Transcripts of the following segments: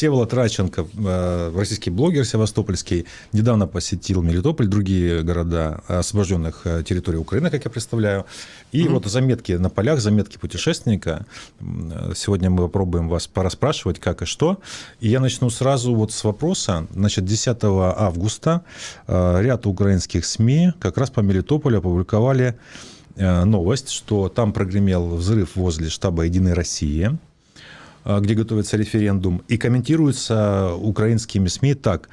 Всеволод Радченко, э, российский блогер севастопольский, недавно посетил Мелитополь, другие города освобожденных э, территорий Украины, как я представляю. И угу. вот заметки на полях, заметки путешественника. Сегодня мы попробуем вас пораспрашивать, как и что. И я начну сразу вот с вопроса. Значит, 10 августа ряд украинских СМИ как раз по Мелитополю опубликовали новость, что там прогремел взрыв возле штаба «Единой России», где готовится референдум, и комментируется украинскими СМИ так.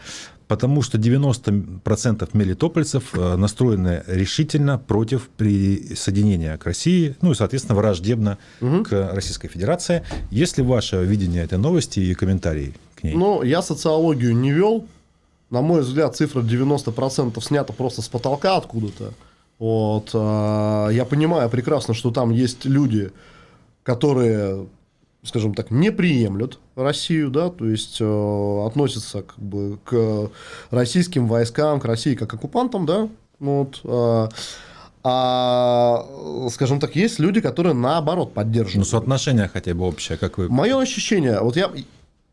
Потому что 90% мелитопольцев э, настроены решительно против присоединения к России, ну и, соответственно, враждебно угу. к Российской Федерации. Есть ли ваше видение этой новости и комментарии к ней? Ну, я социологию не вел. На мой взгляд, цифра 90% снята просто с потолка откуда-то. Вот. А, я понимаю прекрасно, что там есть люди, которые скажем так, не приемлют Россию, да, то есть э, относятся как бы к российским войскам, к России как к оккупантам, да, вот, э, а, скажем так, есть люди, которые наоборот поддерживают. Ну, соотношение хотя бы общее, как вы... Мое ощущение, вот я,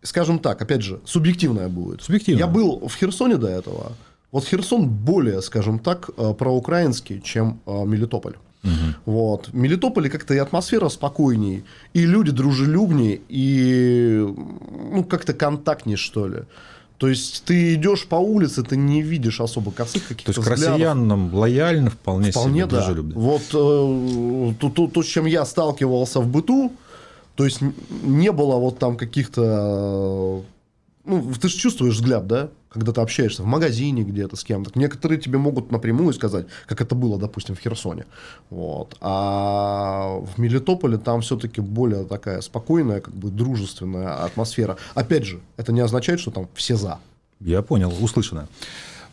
скажем так, опять же, субъективное будет. Субъективно. Я был в Херсоне до этого. Вот Херсон более, скажем так, э, проукраинский, чем э, Мелитополь. Угу. Вот. В Мелитополе как-то и атмосфера спокойней, и люди дружелюбнее, и ну, как-то контактнее, что ли. То есть ты идешь по улице, ты не видишь особо косых каких-то То есть взглядов. к россиянам лояльно, вполне, вполне себе да. дружелюбно. Вот э, то, то, то, с чем я сталкивался в быту, то есть не было вот там каких-то... Ну, ты же чувствуешь взгляд, да? когда ты общаешься в магазине где-то с кем-то. Некоторые тебе могут напрямую сказать, как это было, допустим, в Херсоне. Вот. А в Мелитополе там все-таки более такая спокойная, как бы дружественная атмосфера. Опять же, это не означает, что там все за. Я понял, услышано.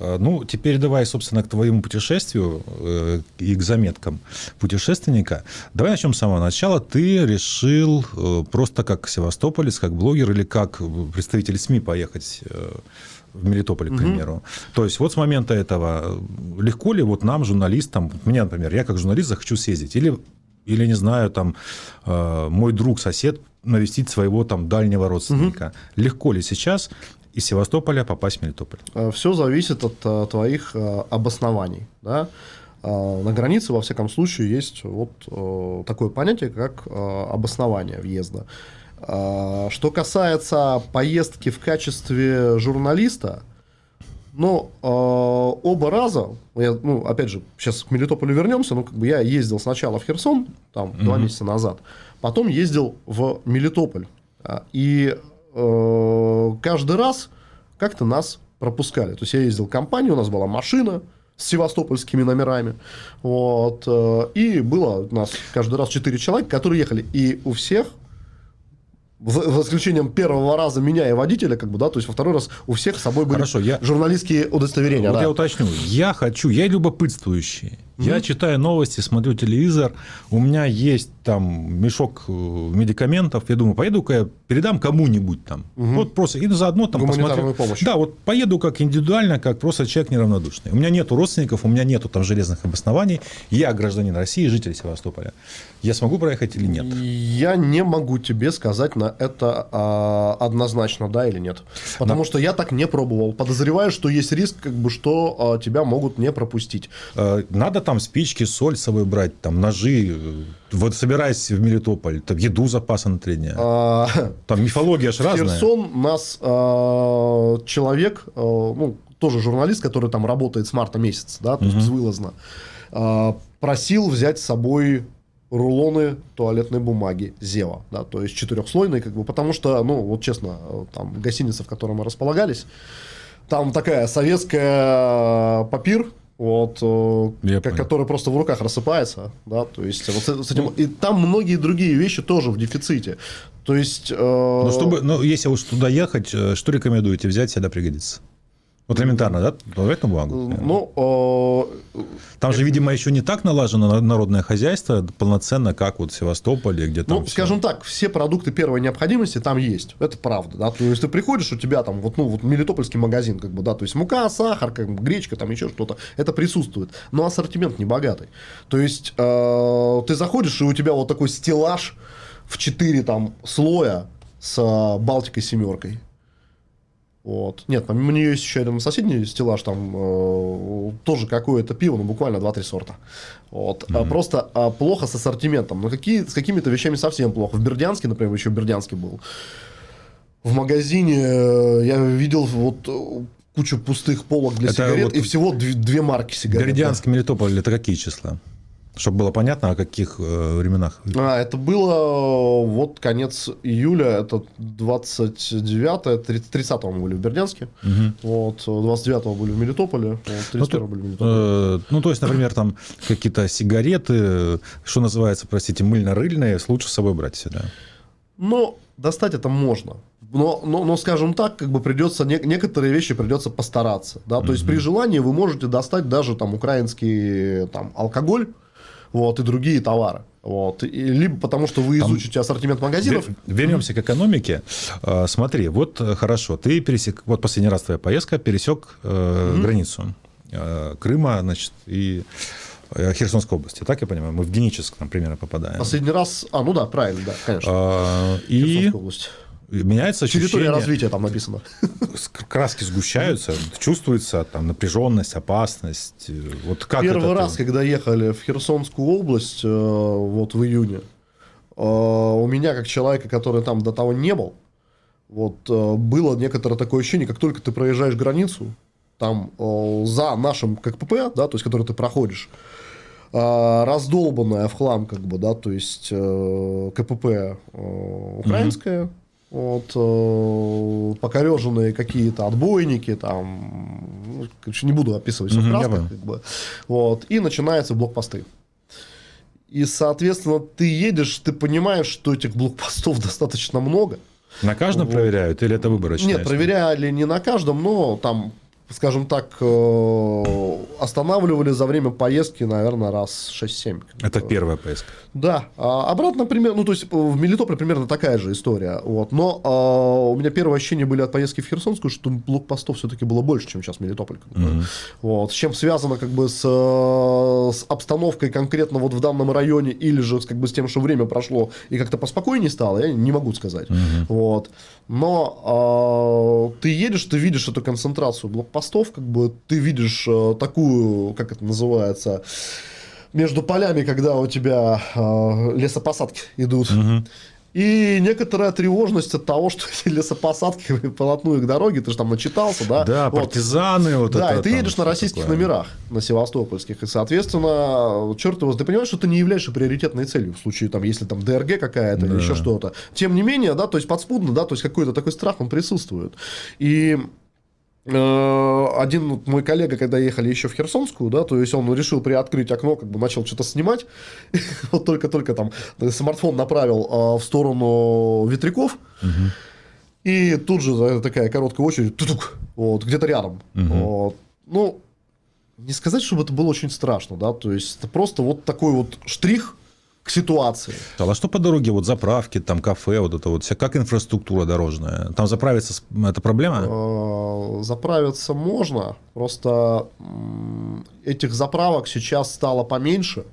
А, ну, теперь давай, собственно, к твоему путешествию э, и к заметкам путешественника. Давай начнем с самого начала. Ты решил э, просто как севастополец, как блогер или как представитель СМИ поехать э, в Мелитополе, к примеру. Угу. То есть вот с момента этого легко ли вот нам, журналистам, мне, например, я как журналист захочу съездить, или, или не знаю, там, мой друг, сосед навестить своего там дальнего родственника. Угу. Легко ли сейчас из Севастополя попасть в Мелитополь? Э, Все зависит от э, твоих обоснований. Да? На границе, во всяком случае, есть вот такое понятие, как обоснование въезда. Что касается поездки в качестве журналиста, ну, э, оба раза, я, ну, опять же, сейчас к Мелитополю вернемся, но как бы я ездил сначала в Херсон, там, mm-hmm. два месяца назад, потом ездил в Мелитополь. И э, каждый раз как-то нас пропускали. То есть я ездил в компанию, у нас была машина с севастопольскими номерами. Вот, э, и было у нас каждый раз четыре человека, которые ехали. И у всех за исключением первого раза меня и водителя, как бы, да, то есть во второй раз у всех с собой были Хорошо, я... журналистские удостоверения. Вот да. я уточню. Я хочу, я любопытствующий. Mm-hmm. Я читаю новости, смотрю телевизор, у меня есть там мешок э, медикаментов, я думаю, поеду-ка я передам кому-нибудь там. Mm-hmm. Вот просто, и заодно там посмотрю. Помощь. Да, вот поеду как индивидуально, как просто человек неравнодушный. У меня нету родственников, у меня нету там железных обоснований. Я гражданин России, житель Севастополя. Я смогу проехать или нет? Я не могу тебе сказать на это а, однозначно, да или нет. Потому да. что я так не пробовал. Подозреваю, что есть риск, как бы, что а, тебя могут не пропустить. Э, надо там спички, соль с собой брать, там ножи. Вот собираясь в Мелитополь, там еду запаса на три дня. А... Там мифология же разная. Херсон нас а, человек, а, ну, тоже журналист, который там работает с марта месяца, да, то есть угу. безвылазно, а, просил взять с собой рулоны туалетной бумаги Зева, да, то есть четырехслойные, как бы, потому что, ну, вот честно, там гостиница, в которой мы располагались, там такая советская папир, вот, э, Я который просто в руках рассыпается, да, то есть вот с этим, и там многие другие вещи тоже в дефиците, то есть. Э... Ну, чтобы, ну, если уж туда ехать, э, что рекомендуете взять, всегда пригодится? Вот элементарно, да? Туалетную бумагу. Ну, э... Там же, видимо, еще не так налажено народное хозяйство полноценно, как вот в Севастополе, где там. Ну, все... скажем так, все продукты первой необходимости там есть. Это правда, да. То есть ты приходишь, у тебя там вот, ну, вот мелитопольский магазин, как бы, да, то есть мука, сахар, как бы, гречка, там еще что-то. Это присутствует. Но ассортимент не богатый. То есть э, ты заходишь, и у тебя вот такой стеллаж в 4 там слоя с Балтикой семеркой Вот. Нет, помимо нее есть еще рядом соседний стеллаж, там э, тоже какое-то пиво, но буквально 2-3 сорта. Вот. Mm-hmm. А просто а, плохо с ассортиментом. Но какие, с какими-то вещами совсем плохо. В Бердянске, например, еще в Бердянске был. В магазине э, я видел вот э, кучу пустых полок для это сигарет вот и всего две, две марки сигарет. Бердянск. Мелитополь, это какие числа? Чтобы было понятно, о каких э, временах. А, это было э, вот конец июля, это 29 30 мы были в Бердянске, угу. вот, 29 были в Мелитополе, вот, 31 ну, были в Мелитополе. Э, ну, то есть, например, там какие-то сигареты, что называется, простите, мыльно-рыльные, лучше с собой брать всегда. Ну, достать это можно. Но, но, но, скажем так, как бы придется, не, некоторые вещи придется постараться. Да? То mm-hmm. есть при желании вы можете достать даже там украинский там, алкоголь, вот, и другие товары. Вот. И, либо потому, что вы изучите Там... ассортимент магазинов. Вернемся к экономике. А, смотри, вот э, хорошо, ты пересек, вот последний раз твоя поездка пересек э, mm-hmm. границу э, Крыма, значит, и э, Херсонской области, так я понимаю? Мы в Геническ, там, примерно попадаем. Последний раз, а, ну да, правильно, да, конечно. А, и... область меняется ощущение... Территория развития там написано. Краски сгущаются, чувствуется там напряженность, опасность. Вот как Первый раз, ты... когда ехали в Херсонскую область, э, вот в июне, э, у меня, как человека, который там до того не был, вот э, было некоторое такое ощущение, как только ты проезжаешь границу, там за нашим КПП, да, то есть, который ты проходишь, раздолбанная в хлам, как бы, да, то есть КПП украинская, mm-hmm вот, э, покореженные какие-то отбойники, там, ну, короче, не буду описывать все красках, как бы, вот, и начинаются блокпосты. И, соответственно, ты едешь, ты понимаешь, что этих блокпостов достаточно много. На каждом вот. проверяют или это выборочно? Нет, проверяли не на каждом, но там скажем так, э, останавливали за время поездки, наверное, раз 6-7. Это первая поездка? Да. А обратно, примерно, ну, то есть, в Мелитополе примерно такая же история. Вот. Но а, у меня первые ощущения были от поездки в Херсонскую, что блокпостов все-таки было больше, чем сейчас Мелитополь. Угу. Вот. С чем связано как бы с, с обстановкой конкретно вот в данном районе или же как бы с тем, что время прошло и как-то поспокойнее стало, я не могу сказать. Угу. Вот. Но э, ты едешь, ты видишь эту концентрацию блокпостов, как бы ты видишь э, такую, как это называется, между полями, когда у тебя э, лесопосадки идут. Угу. И некоторая тревожность от того, что эти лесопосадки полотну их дороги, ты же там начитался, да? Да, вот. партизаны. Вот да, это, и ты едешь на российских такое. номерах, на севастопольских. И, соответственно, черт его, ты понимаешь, что ты не являешься приоритетной целью в случае, там, если там ДРГ какая-то да. или еще что-то. Тем не менее, да, то есть подспудно, да, то есть какой-то такой страх, он присутствует. И Э, один мой коллега, когда ехали еще в Херсонскую, да, то есть он решил приоткрыть окно, как бы начал что-то снимать, вот только-только там смартфон направил э, в сторону ветряков, и тут же такая короткая очередь, тутук, вот, где-то рядом. Вот. Ну, не сказать, чтобы это было очень страшно, да, то есть это просто вот такой вот штрих, к ситуации. А что по дороге, вот заправки, там кафе, вот это вот, вся, как инфраструктура дорожная? Там заправиться, это проблема? Э, заправиться можно, просто этих заправок сейчас стало поменьше,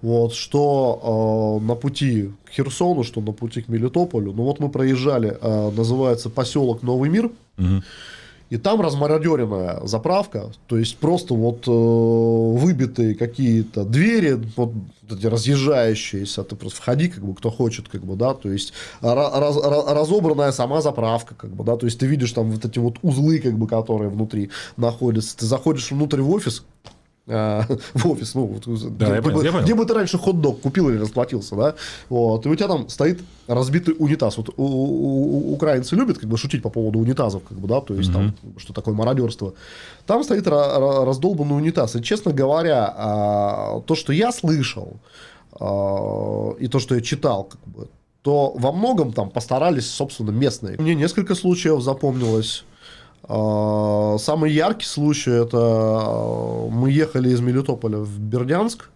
вот, что э, на пути к Херсону, что на пути к Мелитополю. Ну вот мы проезжали, э, называется поселок Новый мир. Угу. И там размародеренная заправка, то есть просто вот э, выбитые какие-то двери, вот эти разъезжающиеся, ты просто входи, как бы, кто хочет, как бы, да, то есть раз, разобранная сама заправка, как бы, да, то есть ты видишь там вот эти вот узлы, как бы, которые внутри находятся, ты заходишь внутрь в офис, в офис, ну, да, где, я где бы ты раньше хот-дог купил или расплатился, да, вот, и у тебя там стоит разбитый унитаз. Вот у, у, у, украинцы любят как бы шутить по поводу унитазов, как бы, да, то есть mm-hmm. там, что такое мародерство. Там стоит раздолбанный унитаз. И, честно говоря, а, то, что я слышал, а, и то, что я читал, как бы, то во многом там постарались, собственно, местные. Мне несколько случаев запомнилось а, самый яркий случай это а, мы ехали из Мелитополя в Бердянск.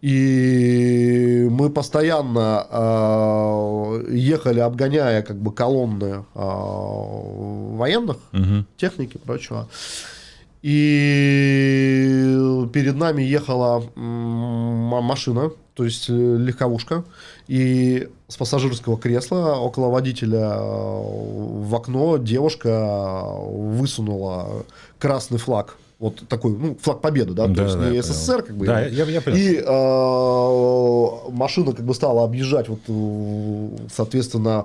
И мы постоянно э, ехали, обгоняя как бы колонны э, военных, угу. техники и прочего. И перед нами ехала машина, то есть э, легковушка, и с пассажирского кресла около водителя э, в окно девушка высунула красный флаг вот такой, ну, флаг победы, да, да то есть да, не СССР, как бы. Да, я, я понял. И э, машина как бы стала объезжать, вот, соответственно,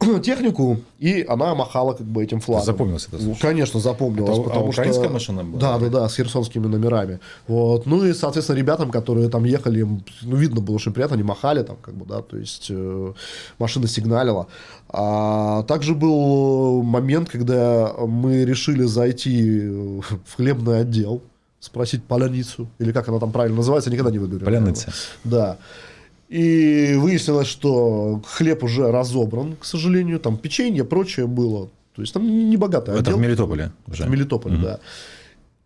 технику, и она махала как бы этим флагом. Запомнился это? Ну, конечно, запомнилось. Это, потому а украинская что... машина была? Да, да, да, с херсонскими номерами. Вот. Ну и, соответственно, ребятам, которые там ехали, ну, видно было очень приятно, они махали там, как бы, да, то есть э, машина сигналила. А также был момент, когда мы решили зайти в хлебный отдел, спросить поляницу, или как она там правильно называется, никогда не выговорю. Поляница. Да. И выяснилось, что хлеб уже разобран, к сожалению, там печенье, прочее было. То есть там не богатый Это в Мелитополе уже. В Мелитополе, угу. да.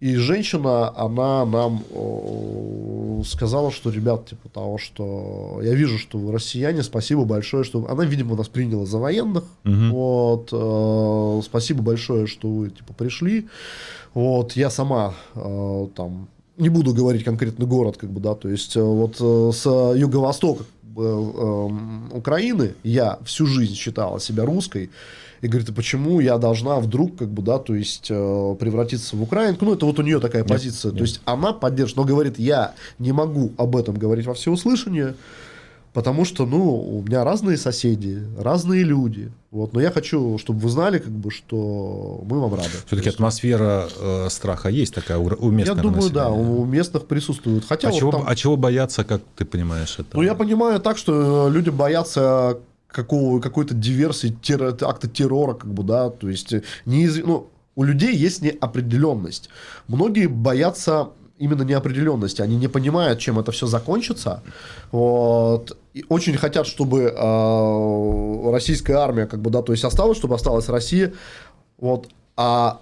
И женщина, она нам сказала, что, ребят, типа того, что я вижу, что вы россияне, спасибо большое, что... Она, видимо, нас приняла за военных. Угу. Вот, э, спасибо большое, что вы, типа, пришли. Вот, я сама э, там не буду говорить конкретный город, как бы, да, то есть э, вот э, с юго-востока э, Украины я всю жизнь считала себя русской, и говорит, а почему я должна вдруг, как бы, да, то есть превратиться в украинку, ну, это вот у нее такая позиция, нет, то есть она поддерживает, но говорит, я не могу об этом говорить во всеуслышание, Потому что, ну, у меня разные соседи, разные люди. Вот, но я хочу, чтобы вы знали, как бы, что мы вам рады. Все-таки атмосфера э, страха есть такая у, у местных. Я думаю, населения. да, у местных присутствует. Хотя а, вот чего, там... а чего бояться, как ты понимаешь это? Ну, я понимаю так, что люди боятся какого, какой-то диверсии, террор, акта террора, как бы, да, то есть неиз... ну, у людей есть неопределенность. Многие боятся именно неопределенности. Они не понимают, чем это все закончится. Вот. Очень хотят, чтобы э, российская армия, как бы, да, то есть осталась, чтобы осталась Россия. Вот. А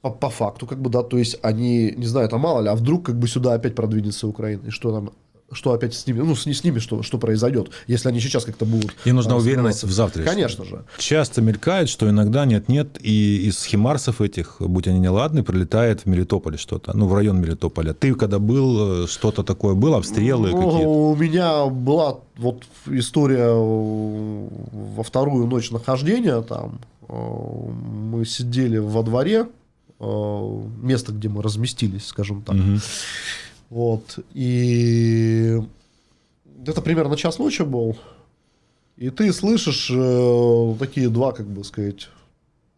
по, по факту, как бы, да, то есть они, не знаю, это мало ли, а вдруг как бы сюда опять продвинется Украина, и что там что опять с ними, ну, с, с ними что, что произойдет, если они сейчас как-то будут... И нужна уверенность в завтра. Конечно же. Часто мелькает, что иногда нет-нет, и из химарсов этих, будь они неладны, прилетает в Мелитополе что-то, ну, в район Мелитополя. Ты когда был, что-то такое было, обстрелы ну, какие-то? У меня была вот история во вторую ночь нахождения там. Э, мы сидели во дворе, э, место, где мы разместились, скажем так. Угу. Вот. И это примерно час ночи был. И ты слышишь э, такие два, как бы сказать,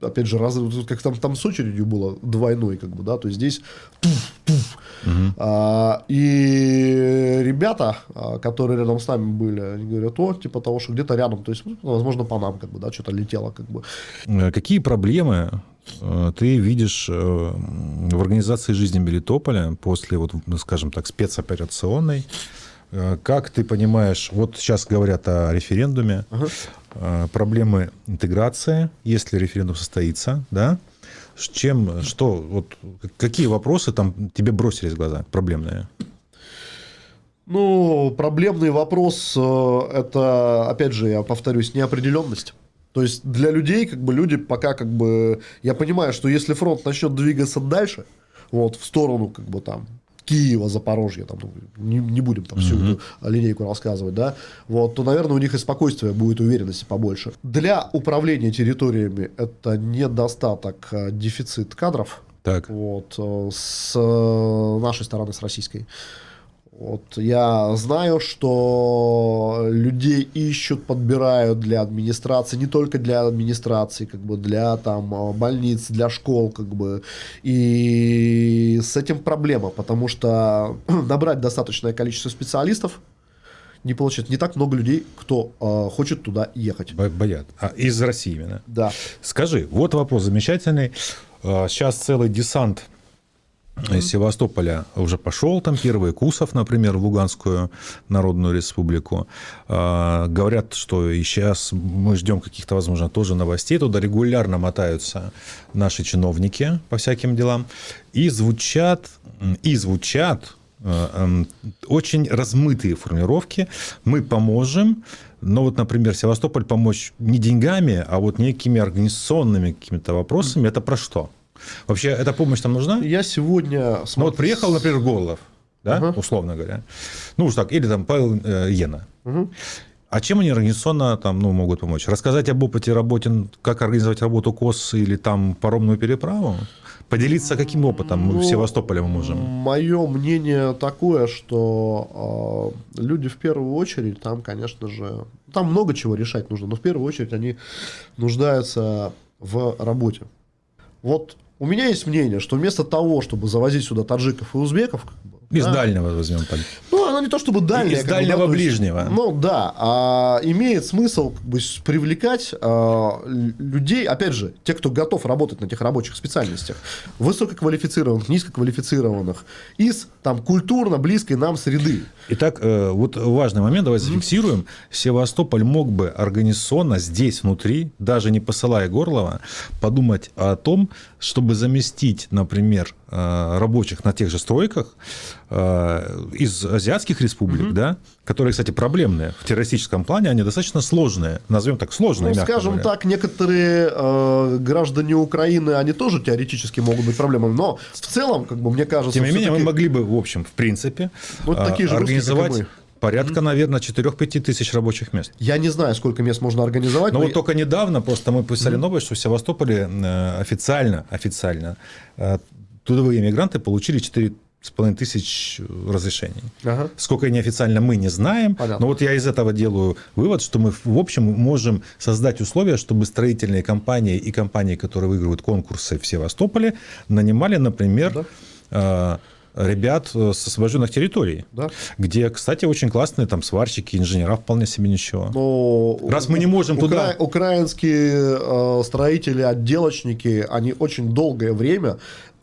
опять же, раз, как там, там с очередью было двойной, как бы, да, то есть здесь туф, туф. Угу. А, и ребята, а, которые рядом с нами были, они говорят, о, типа того, что где-то рядом, то есть, ну, возможно, по нам, как бы, да, что-то летело, как бы. Э, какие проблемы Э, ты видишь э, в организации жизни Мелитополя после, вот, ну, скажем так, спецоперационной, как ты понимаешь, вот сейчас говорят о референдуме, ага. Проблемы интеграции, если референдум состоится, да? С чем, что, вот, какие вопросы там тебе бросились в глаза, проблемные? Ну, проблемный вопрос, это, опять же, я повторюсь, неопределенность. То есть для людей, как бы люди пока как бы... Я понимаю, что если фронт начнет двигаться дальше, вот, в сторону как бы там Киева, Запорожья, там, ну, не, не будем там всю эту линейку рассказывать, да, вот, то, наверное, у них и спокойствия будет, уверенности побольше. Для управления территориями это недостаток, а дефицит кадров, так. Вот, э, с э, нашей стороны, с российской. Вот я знаю, что людей ищут, подбирают для администрации, не только для администрации, как бы для там больниц, для школ, как бы. И с этим проблема, потому что набрать достаточное количество специалистов не получается. Не так много людей, кто э, хочет туда ехать. Боят. А из России именно? Да. Скажи, вот вопрос замечательный. Сейчас целый десант из Севастополя уже пошел, там первый Кусов, например, в Луганскую Народную Республику. А, говорят, что и сейчас мы ждем каких-то, возможно, тоже новостей. Туда регулярно мотаются наши чиновники по всяким делам. И звучат, и звучат э, эм, очень размытые формулировки. Мы поможем, но вот, например, Севастополь помочь не деньгами, а вот некими организационными какими-то вопросами. Это про что? Вообще, эта помощь там нужна? Я сегодня... Ну, вот приехал, например, Горлов, да, Ага. условно говоря. Ну, уж так, или там Павел э, Ена. Мгм. А чем они организационно там, ну, могут помочь? Рассказать об опыте работе, как организовать работу КОС или там паромную переправу? Поделиться каким опытом мы в Ну, Севастополе мы можем? Мое мнение такое, что э, люди в первую очередь, там, конечно же, там много чего решать нужно, но в первую очередь они нуждаются в работе. Вот у меня есть мнение, что вместо того, чтобы завозить сюда таджиков и узбеков, как бы, Из да, дальнего возьмем так. Ну, оно не то чтобы дальнее. Из как бы, дальнего да, есть, ближнего. ну да, а имеет смысл как бы, привлекать а, людей, опять же, те, кто готов работать на тех рабочих специальностях, высококвалифицированных, низкоквалифицированных, из там культурно близкой нам среды. Итак, э, вот важный момент, давайте зафиксируем. Севастополь мог бы организационно здесь, внутри, даже не посылая Горлова, подумать о том, чтобы заместить, например, э, рабочих на тех же стройках э, из азиатских республик, да, которые, кстати, проблемные в террористическом плане, они достаточно сложные, назовем так, сложные, Ну, скажем говоря. так, некоторые э, граждане Украины, они тоже теоретически могут быть проблемами, но в целом, как бы, мне кажется, Тем не менее, мы могли бы, в общем, в принципе, Вот э, такие же русские, как и организовать мы. Порядка, наверное, 4-5 тысяч рабочих мест. я не знаю, сколько мест можно организовать. Но но вот только недавно просто мы писали новость, что в Севастополе э, официально, официально э, трудовые иммигранты получили 4,5 тысяч разрешений. Ага. Сколько неофициально мы не знаем, Понятно. но вот я из этого делаю вывод, что мы в общем можем создать условия, чтобы строительные компании и компании, которые выигрывают конкурсы в Севастополе, нанимали, например, э, ребят э, с освобожденных территорий, Да. где, кстати, очень классные там сварщики, инженера вполне себе ничего. Но Раз мы не можем туда- Укра- Украинские э, строители, отделочники, они очень долгое время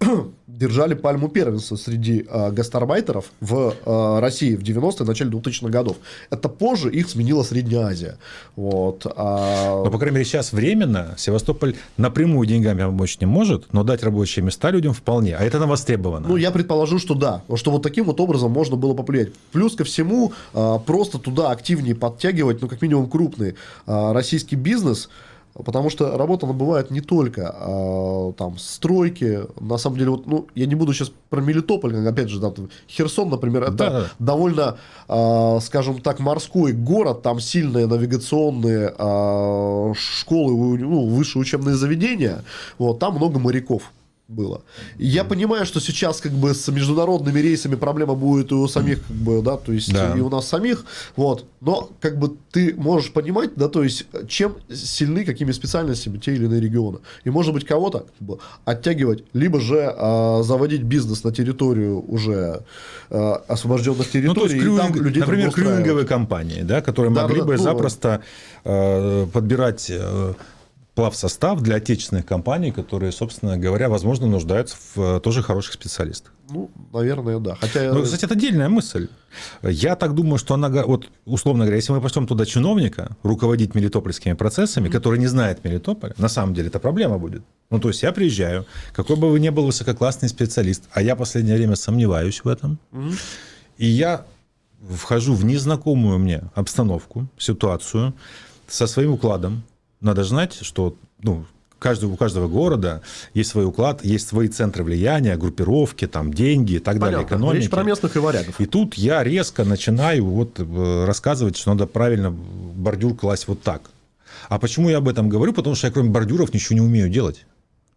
держали пальму первенства среди э, гастарбайтеров в э, России в 90-е, начале 2000-х годов. Это позже их сменила Средняя Азия. Вот. а- Но, по крайней мере, сейчас временно Севастополь напрямую деньгами помочь не может, но дать рабочие места людям вполне. А это на востребовано. Ну, я предположу, что да, что вот таким вот образом можно было повлиять. Плюс ко всему, а, просто туда активнее подтягивать, ну, как минимум, крупный а, российский бизнес, потому что работа, она бывает не только а, там стройки, на самом деле, вот, ну, я не буду сейчас про Мелитополь, опять же, да, там, Херсон, например, это Да-да. довольно, а, скажем так, морской город, там сильные навигационные а, школы, ну, высшие учебные заведения, вот, там много моряков было. Я понимаю, что сейчас как бы с международными рейсами проблема будет и у самих, как бы, да, то есть Да. и у нас самих, вот. Но как бы ты можешь понимать, да, то есть чем сильны какими специальностями те или иные регионы. И может быть кого-то как бы, оттягивать, либо же а, заводить бизнес на территорию уже а, освобожденных территорий. Ну, то есть, крюинг- людей например, крюинговые компании, да, которые Да, могли да, бы ну, запросто э, подбирать э, плавсостав для отечественных компаний, которые, собственно говоря, возможно, нуждаются в э, тоже хороших специалистах. Ну, наверное, да. Хотя Ну, кстати, это отдельная мысль. Я так думаю, что она, вот, условно говоря, если мы пошлем туда чиновника руководить мелитопольскими процессами, который не знает Мелитополя, на самом деле это проблема будет. Ну, то есть я приезжаю, какой бы вы ни был высококлассный специалист, а я в последнее время сомневаюсь в этом, и я вхожу в незнакомую мне обстановку, ситуацию со своим укладом. Надо знать, что ну, каждый, у каждого города есть свой уклад, есть свои центры влияния, группировки, там, деньги и так далее, понятно. экономики. Речь про местных и варягов. И тут я резко начинаю вот э, рассказывать, что надо правильно бордюр класть вот так. А почему я об этом говорю? Потому что я кроме бордюров ничего не умею делать.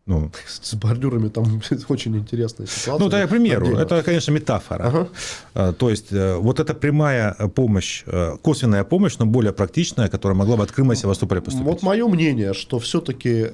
Ну, С бордюрами там очень интересная ситуация. ну, это я к примеру. Отдельно. Это, конечно, метафора. Ага. А, То есть, э, вот эта прямая помощь, э, косвенная помощь, но более практичная, которая могла бы от Крыма и Севастополя поступить. Вот мое мнение, что все-таки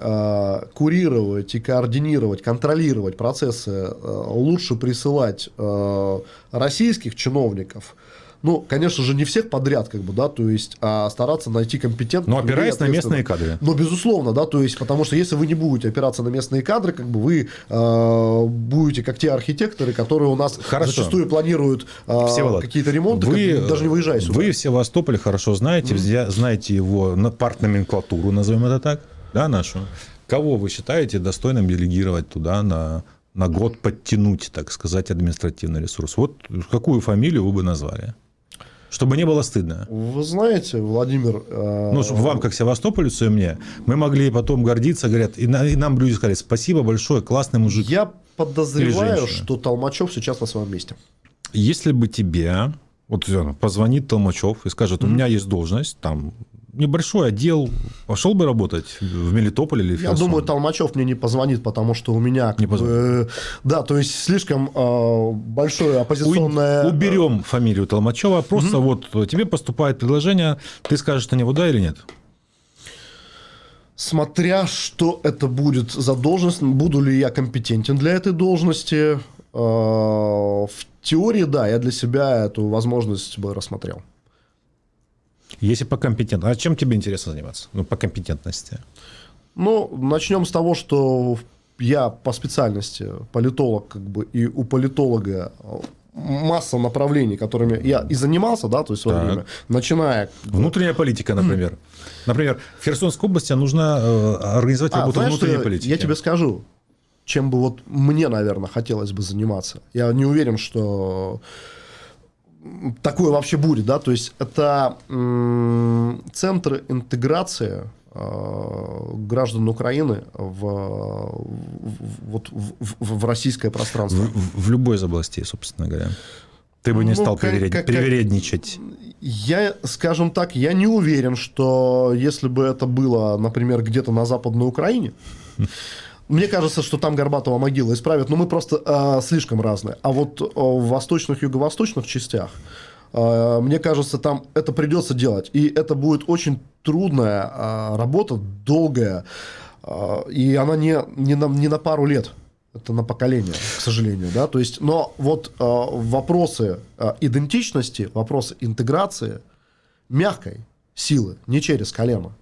курировать и координировать, контролировать процессы э, лучше присылать э, российских чиновников. Ну, конечно же, не всех подряд, как бы, да, то есть, а стараться найти компетентных. Но людей, опираясь на местные кадры. Ну, безусловно, да, то есть, потому что если вы не будете опираться на местные кадры, как бы вы э, будете как те архитекторы, которые у нас Хорошо. зачастую планируют э, Всеволод, какие-то ремонты, как бы, даже не выезжая сюда. Вы в Севастополе хорошо знаете, взя- знаете его на- партноменклатуру, назовем это так, да, нашу. Кого вы считаете достойным делегировать туда на, на год, подтянуть, так сказать, административный ресурс? Вот какую фамилию вы бы назвали? Чтобы не было стыдно. Вы знаете, Владимир... Э, ну, чтобы вам, как Севастополицу и мне, мы могли потом гордиться, говорят, и, на, и нам люди сказали, спасибо большое, классный мужик. Я подозреваю, что Толмачев сейчас на своем месте. Если бы тебе вот позвонит Толмачев и скажет, у меня есть должность, там небольшой отдел, пошел бы работать в Мелитополь или в Я думаю, Толмачев мне не позвонит, потому что у меня... Не позвонит. Э, да, то есть слишком э, большое оппозиционное... У, уберем фамилию Толмачева, просто угу. вот тебе поступает предложение, ты скажешь на него да или нет? Смотря что это будет за должность, буду ли я компетентен для этой должности, э, в теории, да, я для себя эту возможность бы рассмотрел. Если по компетентности. А чем тебе интересно заниматься? Ну, по компетентности. Ну, начнем с того, что я по специальности политолог, как бы, и у политолога масса направлений, которыми я и занимался, да, то есть в свое время, начиная... Внутренняя политика, например. Например, в Херсонской области нужно э, организовать а, работу знаешь, внутренней политики. Я тебе скажу, чем бы вот мне, наверное, хотелось бы заниматься. Я не уверен, что такое вообще будет, да, то есть это центры интеграции э, граждан Украины в, в, вот, в, в российское пространство. В, в любой из областей, собственно говоря. Ты бы не ну, стал как, приверед... как, привередничать. Я, скажем так, я не уверен, что если бы это было, например, где-то на Западной Украине, мне кажется, что там Горбатова могила исправят, но мы просто э, слишком разные. А вот в восточных, юго-восточных частях, э, мне кажется, там это придется делать. И это будет очень трудная э, работа, долгая, э, и она не, не, на, не на пару лет. Это на поколение, к сожалению, да, то есть, но вот э, вопросы э, идентичности, вопросы интеграции мягкой силы, не через колено,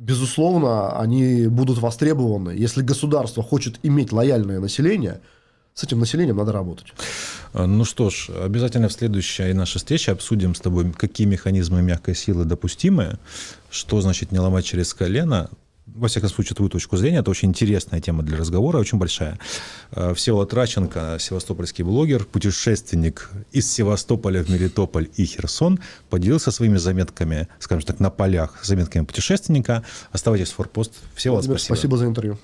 безусловно, они будут востребованы. Если государство хочет иметь лояльное население, с этим населением надо работать. А, ну что ж, обязательно в следующей нашей встрече обсудим с тобой, какие механизмы мягкой силы допустимы, что значит не ломать через колено, во всяком случае, твою точку зрения. Это очень интересная тема для разговора, очень большая. Э, Всеволод Траченко, севастопольский блогер, путешественник из Севастополя в Мелитополь и Херсон, поделился своими заметками, скажем так, на полях, заметками путешественника. Оставайтесь в форпост. Всеволод, спасибо. Спасибо за интервью.